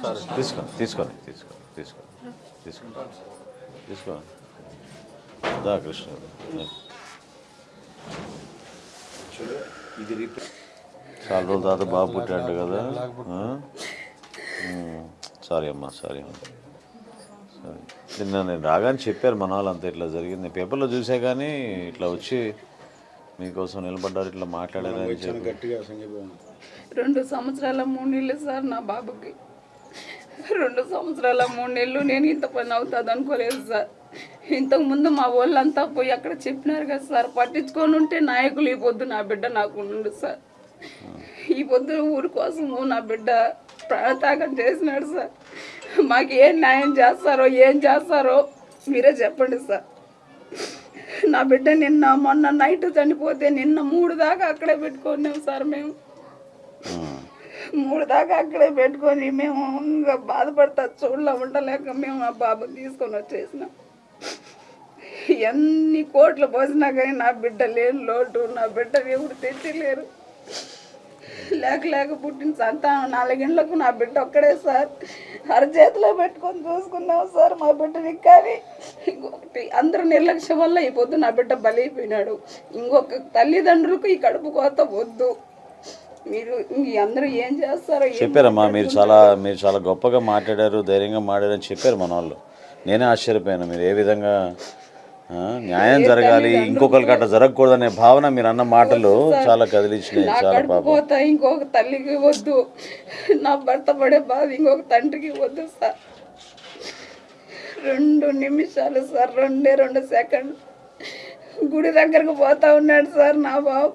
తీసుకో తీసుకొని తీసుకో తీసుకో తీసుకో తీసుకో. దా కృష్ణ. చాలా రోజుల తర్వాత బాబు పుట్టాడు కదా. సారీ అమ్మా సారీ అమ్మా. సరే. నిన్న నేను రాగానే చెప్పారు మన వాళ్ళు అంతా ఇట్లా జరిగింది. పేపర్లో చూసే కానీ ఇట్లా వచ్చి మీకోసం నిలబడ్డారు ఇట్లా మాట్లాడారు రెండు సంవత్సరాల మూడు నెలలు సార్ నా బాబుకి. రెండు సంవత్సరాల మూడు నెలలు నేను ఇంత పని అవుతుంది అనుకోలేదు సార్. ఇంతకుముందు మా వాళ్ళంతా పోయి అక్కడ చెప్పినారు కదా సార్ పట్టించుకొని ఉంటే నాయకులు ఈ పొద్దు నా బిడ్డ నాకు ఉండు సార్. ఈ పొద్దు ఊరి కోసము నా బిడ్డ ప్రాణత్యాగం చేసినాడు సార్. మాకు ఏం న్యాయం చేస్తారో ఏం చేస్తారో మీరే చెప్పండి సార్. నా బిడ్డ నిన్న మొన్న నైట్ చనిపోతే నిన్న మూడు దాకా అక్కడే పెట్టుకున్నాం సార్ మేము. మూడు దాకా అక్కడే పెట్టుకొని మేము ఇంకా బాధపడతా చూడలే ఉండలేక మేము ఆ బాబుని తీసుకొని వచ్చేసినాం. ఎన్ని కోట్లు పోసినా కానీ నా బిడ్డ లేని లోటు నా బిడ్డ ఎవరు తెచ్చలేరు. లేక లేక పుట్టిన సంతానం నాలుగేళ్ళకు నా బిడ్డ ఒక్కడే సార్. అరచేతిలో పెట్టుకొని చూసుకున్నాం సార్ మా బిడ్డని కానీ. ఇంకొకటి అందరూ నిర్లక్ష్యం వల్ల ఈ పొద్దు నా బిడ్డ బలైపోయినాడు. ఇంకొక తల్లిదండ్రులకు ఈ కడుపు కోత వద్దు. మీరు అందరూ ఏం చేస్తారో చెప్పారమ్మా మీరు చాలా మీరు చాలా గొప్పగా మాట్లాడారు ధైర్యంగా మాట్లాడారని చెప్పారు మన వాళ్ళు నేనే ఆశ్చర్యపోయాను మీరు ఏ విధంగా ఆ, న్యాయం జరగాలి ఇంకొకరికి అట్లా జరగకూడదనే భావన మీరు అన్న మాటలు చాలా కదిలించినాయి నా చాలా కడుపు పాపం. కోత ఇంకొక తల్లికి వద్దు. నా భర్త పడే బాధ ఇంకొక తండ్రికి వద్దు సార్. రెండు నిమిషాలు సార్ రెండే రెండు సెకండ్ గుడి దగ్గరకు పోతా ఉన్నాడు సార్ నా బాబు.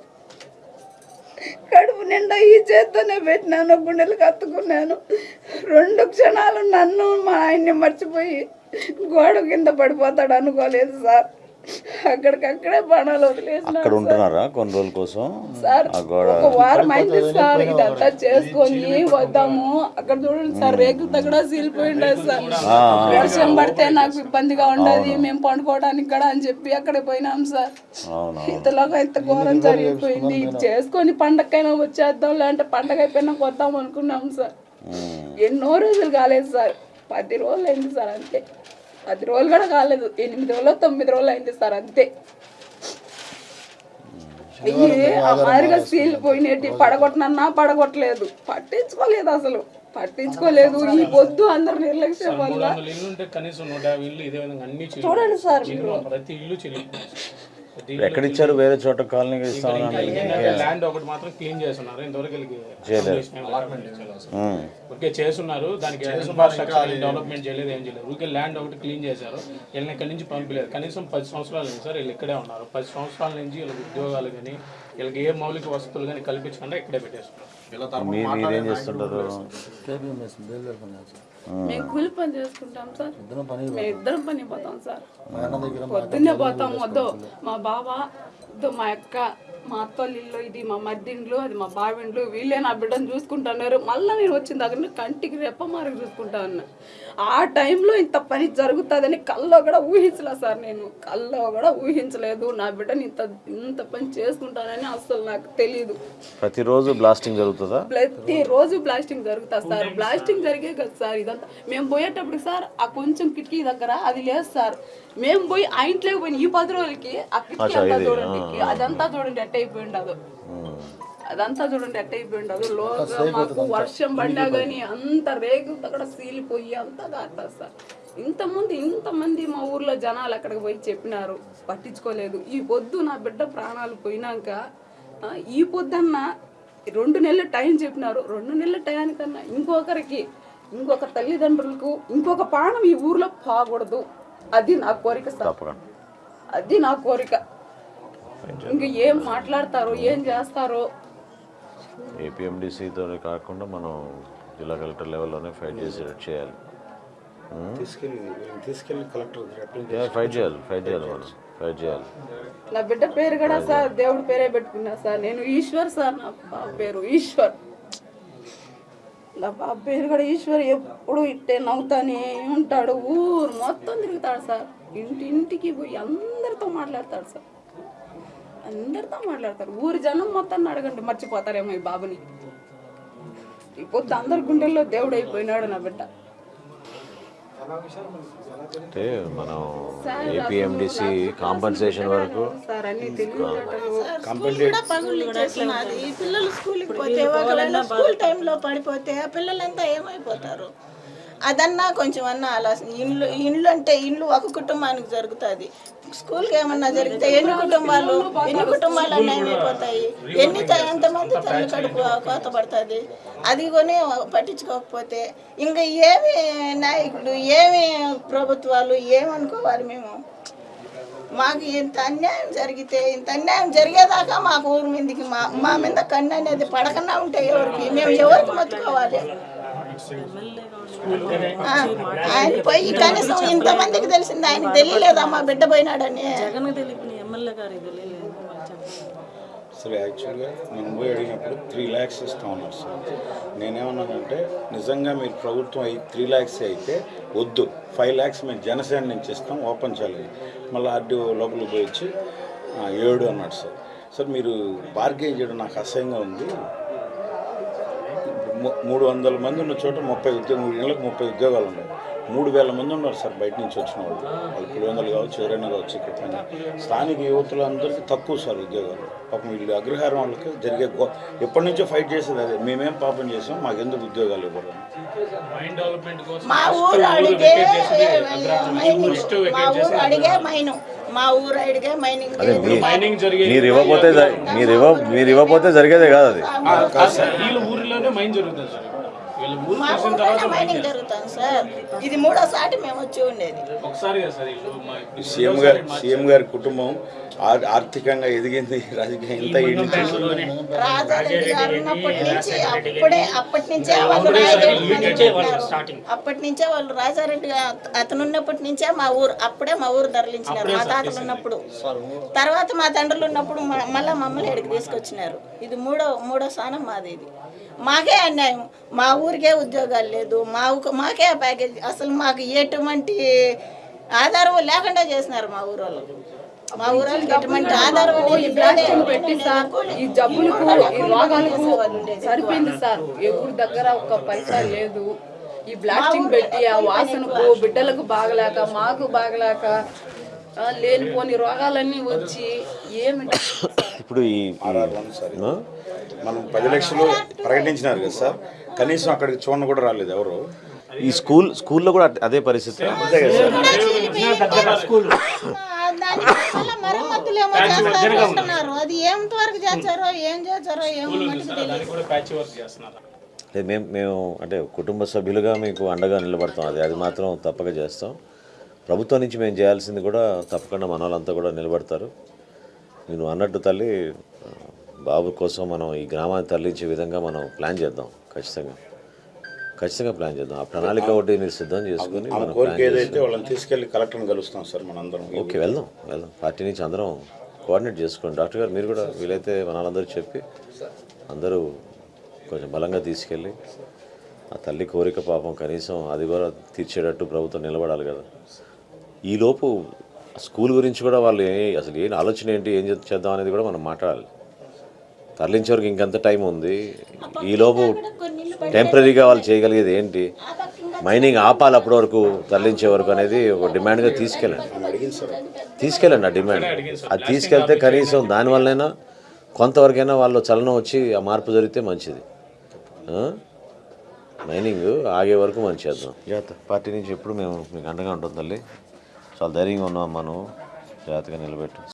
కడుపు నిండా ఈ చేత్తోనే పెట్టినాను గుండెలు కత్తుకున్నాను. రెండు క్షణాలు నన్ను మా ఆయన్ని మర్చిపోయి గోడ కింద పడిపోతాడు అనుకోలేదు సార్. అక్కడికక్కడే బాణాలు వదిలేసిన అక్కడ ఉంటున్నారా కొన్ని రోజుల కోసం? సార్ ఒక వారం అయింది సార్ ఇదంతా చేసుకొని వద్దాము. అక్కడ చూడండి సార్ రేకులతో కూడా సీలిపోయింది సార్. వర్షం పడితే నాకు ఇబ్బందిగా ఉండదు మేము పండుకోవడానికి కూడా అని చెప్పి అక్కడ పోయినాం సార్. అవును ఇంతలోగా ఇంత ఘోరం జరిగిపోయింది. ఇది చేసుకొని పండగకైనా వచ్చేద్దాం లేదంటే పండగ అయిపోయినా వద్దాం అనుకున్నాం సార్. ఎన్నో రోజులు కాలేదు సార్. పది రోజులు అయింది సార్ అంతే. పది రోజులు కూడా కాలేదు. ఎనిమిది రోజులు తొమ్మిది రోజులు అయింది సార్ అంతే. అయ్యి ఆ మాదిరిగా సీల్ పోయినట్టు పడగొట్టనన్నా పడగొట్టలేదు. పట్టించుకోలేదు అసలు. పట్టించుకోలేదు. ఈ పొద్దు అందరు నిర్లక్ష్యం వల్ల. చూడండి సార్ ప్రతి ఇల్లు ఎక్కడ ఇచ్చారు వేరే చోట కాలనీకి ఇస్తామని ల్యాండ్ ఒకటి మాత్రం క్లీన్ చేస్తున్నారు. ఇంతవరకు. ఓకే చేస్తున్నారు. దానికి డెవలప్మెంట్ చేయలేదు ఏం చేయలేదు. ఊరికే ల్యాండ్ ఒకటి క్లీన్ చేశారు. వీళ్ళని ఇక్కడి నుంచి పంపించలేదు కనీసం పది సంవత్సరాలు సార్ వీళ్ళు ఇక్కడే ఉన్నారు. పది సంవత్సరాల నుంచి వీళ్ళకి ఉద్యోగాలు కానీ వీళ్ళకి ఏ మౌలిక వసతులు కానీ కల్పించకుండా ఇక్కడే పెట్టేస్తున్నారు. మీరేం చేస్తుంటారు? మేము కూలి పని చేసుకుంటాం సార్. మేము ఇద్దరం పని పోతాం సార్. పొద్దున్నే పోతాం వద్దు. మా బావ వద్దు మా అక్క మా అత్తోళ్ళ ఇది మా మద్దిండ్లు అది మా బావిండ్లు వీళ్ళే నా బిడ్డను చూసుకుంటున్నారు. మళ్ళీ నేను వచ్చిన దగ్గర కంటికి రెప్ప మారికి చూసుకుంటా ఉన్నా. ఆ టైంలో ఇంత పని జరుగుతుందని కల్లో కూడా ఊహించలే సార్ నేను. కల్లో కూడా ఊహించలేదు. నా బిడ్డని ఇంత ఇంత పని చేసుకుంటానని అసలు నాకు తెలియదు ప్రతిరోజు బ్లాస్టింగ్ జరుగుతుందా? ప్రతి రోజు బ్లాస్టింగ్ జరుగుతా సార్. బ్లాస్టింగ్ జరిగే కదా సార్ ఇదంతా. మేము పోయేటప్పుడు సార్ ఆ కొంచెం కిటికీ దగ్గర అది లేదు సార్. మేము పోయి ఆ ఇంట్లోకి పోయిన ఈ పది రోజులకి ఆ కిటికీ అంతా చూడండి అదంతా చూడండి ఎట్ట అయిపోయి ఉండదు. అదంతా చూడండి ఎట్ట అయిపోయి ఉండదు. లోగా మాకు వర్షం పడినా కానీ అంత రేగులతో కూడా సీలిపోయి అంతా కాస్తా సార్. ఇంతమంది ఇంతమంది మా ఊర్లో జనాలు అక్కడికి పోయి చెప్పినారు పట్టించుకోలేదు. ఈ పొద్దు నా బిడ్డ ప్రాణాలు పోయినాక ఈ పొద్దున్న రెండు నెలల టైం చెప్పినారు. రెండు నెలల టయానికన్నా ఇంకొకరికి ఇంకొక తల్లిదండ్రులకు ఇంకొక ప్రాణం ఈ ఊర్లో పోకూడదు. అది నా కోరిక అది నా కోరిక. ఇంక ఏం మాట్లాడతారో ఏం చేస్తారో. ఏపీఎండిసితో కాకుండా మనం జిల్లా కలెక్టర్ లెవెల్లోనే ఫైట్ చేయాలి. తీసుకెళ్ళి కలెక్టర్ అప్లై Yeah, ఫైట్ చేయాలి ఫైట్ చేయాలి మనం ఫైట్ చేయాలి. నా బిడ్డ పేరు కూడా సార్ దేవుడి పేరే పెట్టుకున్నా సార్. నేను ఈశ్వర్ సార్ నా బాబు పేరు ఈశ్వర్. నా బాబు పేరు కూడా ఈశ్వర్ ఎప్పుడు ఇట్టే నవ్వుతానే ఉంటాడు. ఊరు మొత్తం తిరుగుతాడు సార్. ఇంటి ఇంటికి పోయి అందరితో మాట్లాడతాడు సార్. అందరితో మాట్లాడతారు. ఊరి జనం మొత్తం అడగండి మర్చిపోతారేమో ఈ బాబుని. ఈ పొద్దు అందరి గుండెల్లో దేవుడు అయిపోయినాడు నా బిడ్డ. అంటే మనం ఏపీఎండిసి కాంపన్సేషన్ వరకు స్కూల్ పిల్లలు స్కూల్కి పోతే ఒకవేళ స్కూల్ టైంలో పడిపోతే ఆ పిల్లలంతా ఏమైపోతారు? అదన్నా కొంచెం అన్నా ఆలోచన. ఇండ్లు ఇండ్లు అంటే ఇండ్లు ఒక కుటుంబానికి జరుగుతుంది. స్కూల్కి ఏమన్నా జరిగితే ఎన్ని కుటుంబాలు ఎన్ని కుటుంబాలు అన్నీ ఏమైపోతాయి ఎన్ని ఎంతమంది తల్లి కడుపు కోత పడుతుంది అది కొని పట్టించుకోకపోతే ఇంకా ఏమి నాయకులు ఏమి ప్రభుత్వాలు ఏమనుకోవాలి మేము? మాకు ఇంత అన్యాయం జరిగితే ఇంత అన్యాయం జరిగేదాకా మాకు ఊరి మీదకి మా మా మీద కన్ను అనేది పడకుండా ఉంటే ఎవరికి? మేము ఎవరికి మొత్తుకోవాలి? ఆయన పోయి కనీసం ఇంతమందికి తెలిసింది ఆయనకి తెలియలేదా? మా బిడ్డ పోయినాడని. జగన్ తెలిపిన ఎమ్మెల్యే గారు తెలియలేదు. అసలు యాక్చువల్గా మనం పోయి అడిగినప్పుడు త్రీ ల్యాక్స్ ఇస్తా ఉన్నారు సార్ నేనేమన్నానంటే నిజంగా మీరు ప్రభుత్వం అయి త్రీ ల్యాక్స్ అయితే వద్దు. ఫైవ్ ల్యాక్స్ మేము జనసేన నుంచి ఇస్తాం ఓపెన్ చేయాలి. మళ్ళీ ఆర్డీఓ లోపలికి పోయి వచ్చి "ఆ, ఏడు అన్నాడు సార్ సార్ మీరు బార్గెన్ చేయడం నాకు అసహ్యంగా ఉంది. మూడు వందల మంది ఉన్న చోట ముప్పై ఉద్యోగం మూడు నెలలకు ముప్పై ఉద్యోగాలు ఉన్నాయి. మూడు వేల మంది ఉన్నారు సార్ బయట నుంచి వచ్చిన వాళ్ళు. వాళ్ళు పులివెందులు కావచ్చు ఎవరైనా కావచ్చు ఇక్కడ పని స్థానిక యువతులందరికీ తక్కువ సార్ ఉద్యోగాలు. పాపం వీళ్ళు అగ్రహారం వాళ్ళకి జరిగే గో ఎప్పటి నుంచో ఫైట్ చేసేది అదే. మేమేం పాపం చేసాం మాకెందుకు ఉద్యోగాలు ఇవ్వడం మైండ్ డెవలప్మెంట్ కోసం మా ఊరు అడిగే మైనింగ్ మా ఊరు అడిగే మైను మా ఊరు అడిగే మైనింగ్ అదే మీ మైనింగ్ జరిగే మీరు ఇవ్వకపోతే మీరు ఇవ్వ మీరు ఇవ్వకపోతే జరిగేదే కాదు అది. ఊరిలోనే మైండ్ జరుగుతుంది సార్. వీళ్ళ ఊరు మా చూసిన తర్వాత ఊర్లోనే మైనింగ్ జరుగుతుంది సార్. ఇది మూడోసారి మేము వచ్చి ఉండేది. ఒకసారి కదా సార్ వీళ్ళు మా ఇప్పుడు సీఎం గారి సీఎం గారి కుటుంబం ఆర్- ఆర్థికంగా ఎదిగింది. రాజకీయం రాజారెడ్డి గారు ఉన్నప్పటి నుంచి అప్పుడే అప్పటి నుంచే వాళ్ళు రాజారెడ్డి అప్పటి నుంచే వాళ్ళు రాజారెడ్డి గా- అతను ఉన్నప్పటి నుంచే మా ఊరు అప్పుడే మా ఊరు తరలించినారు మా తాతలు ఉన్నప్పుడు. తర్వాత మా తండ్రులు ఉన్నప్పుడు మ- మళ్ళా మమ్మల్ని ఎడికి తీసుకొచ్చినారు. ఇది మూడో మూడో స్థానం మాది ఇది. మాకే అన్యాయం. మా ఊరికే ఉద్యోగాలు లేదు. మా మాకే ప్యాకేజ్. అసలు మాకు ఎటువంటి ఆధారం లేకుండా చేసినారు మా ఊరు వాళ్ళు మా ఊరు వాళ్ళకి ఎటువంటి ఆధారం ఈ పెట్టి సార్ ఈ జబ్బులకు ఈ రోగాలకు సరిపోయింది సార్. ఎవరి దగ్గర ఒక్క పైసా లేదు. ఈ బ్లాస్టింగ్ పెట్టి ఆ వాసనకు బిడ్డలకు బాగలేక మాకు బాగలేక లేనిపోని రోగాలన్నీ వచ్చి ఏమి ఇప్పుడు ఈ. మనం పది లక్షలు ప్రకటించినారు కదా సార్. కనీసం అక్కడికి చూడండి కూడా రాలేదు ఎవరు. ఈ స్కూల్ స్కూల్లో కూడా అదే పరిస్థితి. అది చేస్తారో ఏం చేస్తారో మేము మేము అంటే కుటుంబ సభ్యులుగా మీకు అండగా నిలబడతాం. అది అది మాత్రం తప్పక చేస్తాం. ప్రభుత్వం నుంచి మేము చేయాల్సింది కూడా తప్పకుండా మన వాళ్ళంతా కూడా నిలబడతారు. నేను అన్నట్టు తల్లి బాబు కోసం మనం ఈ గ్రామాన్ని తరలించే విధంగా మనం ప్లాన్ చేద్దాం. ఖచ్చితంగా. ఖచ్చితంగా ప్లాన్ చేద్దాం. ఆ ప్రణాళిక ఒకటి మీరు సిద్ధం చేసుకుని మనం వాళ్ళని తీసుకెళ్ళి కలెక్టర్ని కలుస్తాం సార్ మనందరం. ఓకే వెళ్దాం వెళ్దాం. పార్టీ నుంచి అందరం కోఆర్డినేట్ చేసుకోండి. డాక్టర్ గారు మీరు కూడా వీలైతే మన వాళ్ళందరూ చెప్పి అందరూ కొంచెం బలంగా తీసుకెళ్ళి ఆ తల్లి కోరిక పాపం కనీసం అది కూడా తీర్చేటట్టు ప్రభుత్వం నిలబడాలి కదా. ఈలోపు స్కూల్ గురించి కూడా వాళ్ళు ఏ అసలు ఏం ఆలోచన ఏంటి ఏం చేద్దాం అనేది కూడా మనం మాట్లాడాలి. తరలించే వరకు ఇంకెంత టైం ఉంది. ఈలోపు టెంపరీగా వాళ్ళు చేయగలిగేది ఏంటి? మైనింగ్ ఆపాలి అప్పటి వరకు తరలించే వరకు అనేది ఒక డిమాండ్గా తీసుకెళ్ళండి. తీసుకెళ్ళండి ఆ డిమాండ్. అది తీసుకెళ్తే కనీసం దానివల్లైనా కొంతవరకైనా వాళ్ళు చలనం వచ్చి ఆ మార్పు జరిగితే మంచిది? మైనింగ్ ఆగే వరకు మనం చేద్దాం పార్టీ నుంచి ఎప్పుడు మేము మీకు అండగా ఉంటుంది తల్లి. చాలా ధైర్యంగా ఉన్నాం మనం. జాగ్రత్తగా నిలబెట్టు.